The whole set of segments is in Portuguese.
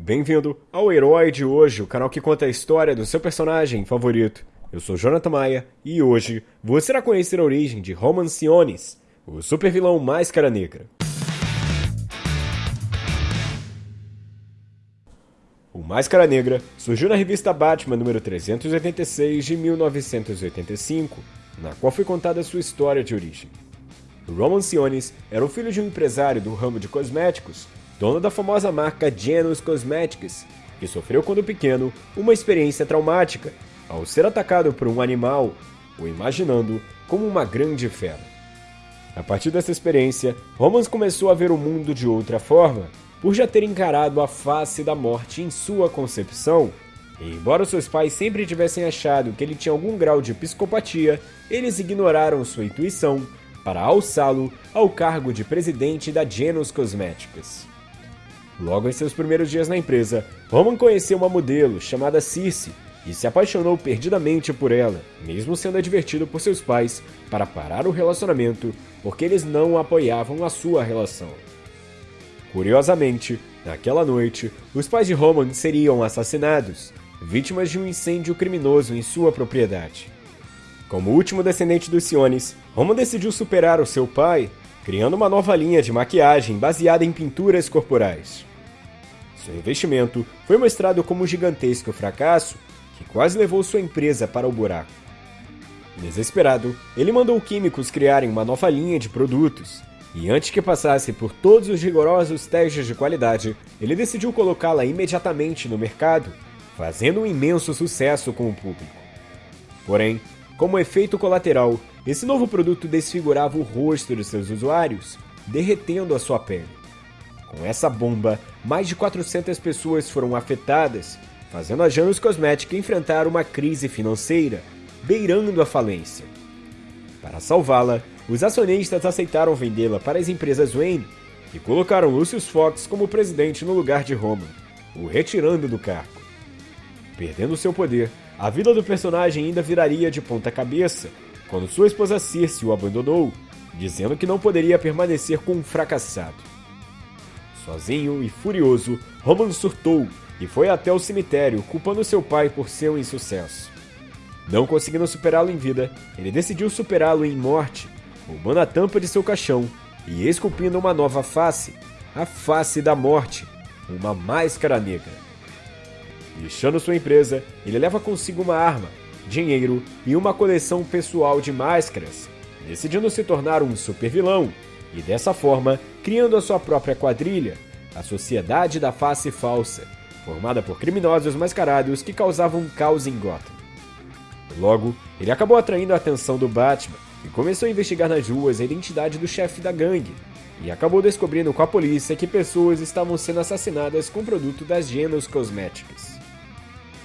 Bem-vindo ao Herói de Hoje, o canal que conta a história do seu personagem favorito. Eu sou Jonathan Maia e hoje você irá conhecer a origem de Roman Sionis, o supervilão Máscara Negra. O Máscara Negra surgiu na revista Batman número 386 de 1985, na qual foi contada sua história de origem. Roman Sionis era o filho de um empresário do ramo de cosméticos, dono da famosa marca Janus Cosmetics, que sofreu quando pequeno uma experiência traumática ao ser atacado por um animal, o imaginando como uma grande fera. A partir dessa experiência, Romans começou a ver o mundo de outra forma, por já ter encarado a face da morte em sua concepção. E embora seus pais sempre tivessem achado que ele tinha algum grau de psicopatia, eles ignoraram sua intuição para alçá-lo ao cargo de presidente da Genus Cosméticas. Logo em seus primeiros dias na empresa, Roman conheceu uma modelo chamada Circe e se apaixonou perdidamente por ela, mesmo sendo advertido por seus pais para parar o relacionamento porque eles não apoiavam a sua relação. Curiosamente, naquela noite, os pais de Roman seriam assassinados, vítimas de um incêndio criminoso em sua propriedade. Como último descendente dos Siones, Roman decidiu superar o seu pai, criando uma nova linha de maquiagem baseada em pinturas corporais. Seu investimento foi mostrado como um gigantesco fracasso que quase levou sua empresa para o buraco. Desesperado, ele mandou químicos criarem uma nova linha de produtos, e antes que passasse por todos os rigorosos testes de qualidade, ele decidiu colocá-la imediatamente no mercado, fazendo um imenso sucesso com o público. Porém, como efeito colateral, esse novo produto desfigurava o rosto de seus usuários, derretendo a sua pele. Com essa bomba, mais de 400 pessoas foram afetadas, fazendo a Janus Cosmetic enfrentar uma crise financeira, beirando a falência. Para salvá-la, os acionistas aceitaram vendê-la para as empresas Wayne e colocaram Lucius Fox como presidente no lugar de Roman, o retirando do cargo. Perdendo seu poder, a vida do personagem ainda viraria de ponta cabeça quando sua esposa Circe o abandonou, dizendo que não poderia permanecer com um fracassado. Sozinho e furioso, Roman surtou e foi até o cemitério, culpando seu pai por seu insucesso. Não conseguindo superá-lo em vida, ele decidiu superá-lo em morte, roubando a tampa de seu caixão e esculpindo uma nova face, a face da morte, uma máscara negra. Deixando sua empresa, ele leva consigo uma arma, dinheiro e uma coleção pessoal de máscaras, decidindo se tornar um supervilão e dessa forma criando a sua própria quadrilha, a Sociedade da Face Falsa, formada por criminosos mascarados que causavam caos em Gotham. Logo, ele acabou atraindo a atenção do Batman e começou a investigar nas ruas a identidade do chefe da gangue, e acabou descobrindo com a polícia que pessoas estavam sendo assassinadas com produto das Genos Cosméticas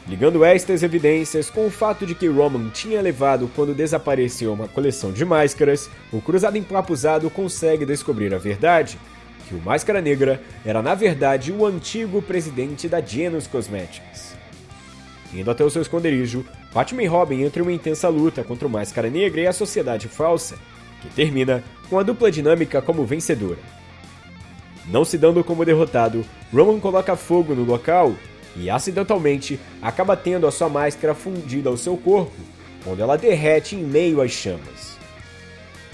ligando estas evidências com o fato de que Roman tinha levado quando desapareceu uma coleção de máscaras, o cruzado empapuzado consegue descobrir a verdade, que o Máscara Negra era na verdade o antigo presidente da Genus Cosmetics. Indo até o seu esconderijo, Batman e Robin entram em uma intensa luta contra o Máscara Negra e a Sociedade Falsa, que termina com a dupla dinâmica como vencedora. Não se dando como derrotado, Roman coloca fogo no local e acidentalmente acaba tendo a sua máscara fundida ao seu corpo, quando ela derrete em meio às chamas.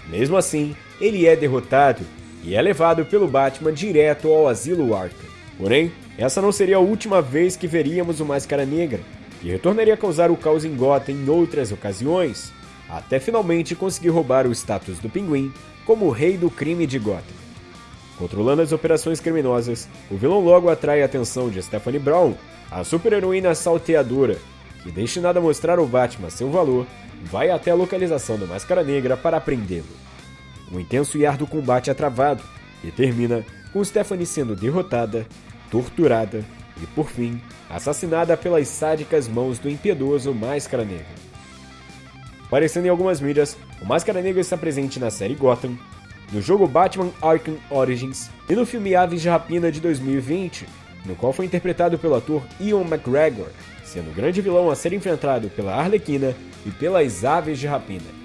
Mesmo assim, ele é derrotado e é levado pelo Batman direto ao asilo Arkham. Porém, essa não seria a última vez que veríamos o Máscara Negra, que retornaria a causar o caos em Gotham em outras ocasiões, até finalmente conseguir roubar o status do Pinguim como o rei do crime de Gotham. Controlando as operações criminosas, o vilão logo atrai a atenção de Stephanie Brown, a super-heroína salteadora, que, destinada a mostrar ao Batman seu valor, vai até a localização do Máscara Negra para prendê-lo. Um intenso e árduo combate é travado e termina com Stephanie sendo derrotada, torturada e, por fim, assassinada pelas sádicas mãos do impiedoso Máscara Negra. Aparecendo em algumas mídias, o Máscara Negra está presente na série Gotham, no jogo Batman Arkham Origins e no filme Aves de Rapina de 2020, no qual foi interpretado pelo ator Ian McGregor, sendo o grande vilão a ser enfrentado pela Arlequina e pelas Aves de Rapina.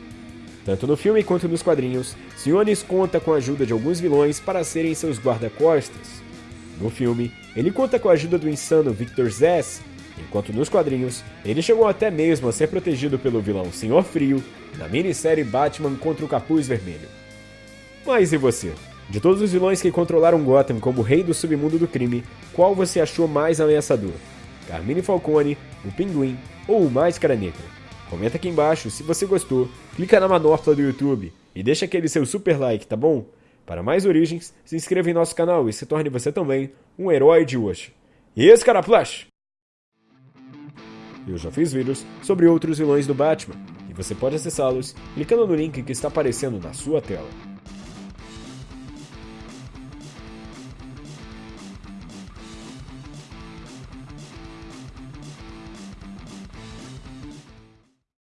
Tanto no filme quanto nos quadrinhos, Sionis conta com a ajuda de alguns vilões para serem seus guarda-costas. No filme, ele conta com a ajuda do insano Victor Zsasz, enquanto nos quadrinhos, ele chegou até mesmo a ser protegido pelo vilão Senhor Frio na minissérie Batman contra o Capuz Vermelho. Mas e você? De todos os vilões que controlaram Gotham como rei do submundo do crime, qual você achou mais ameaçador? Carmine Falcone, o Pinguim ou o Máscara Negra? Comenta aqui embaixo se você gostou, clica na manopla do YouTube e deixa aquele seu super like, tá bom? Para mais origens, se inscreva em nosso canal e se torne você também um herói de hoje. E esse cara Flash! Eu já fiz vídeos sobre outros vilões do Batman, e você pode acessá-los clicando no link que está aparecendo na sua tela.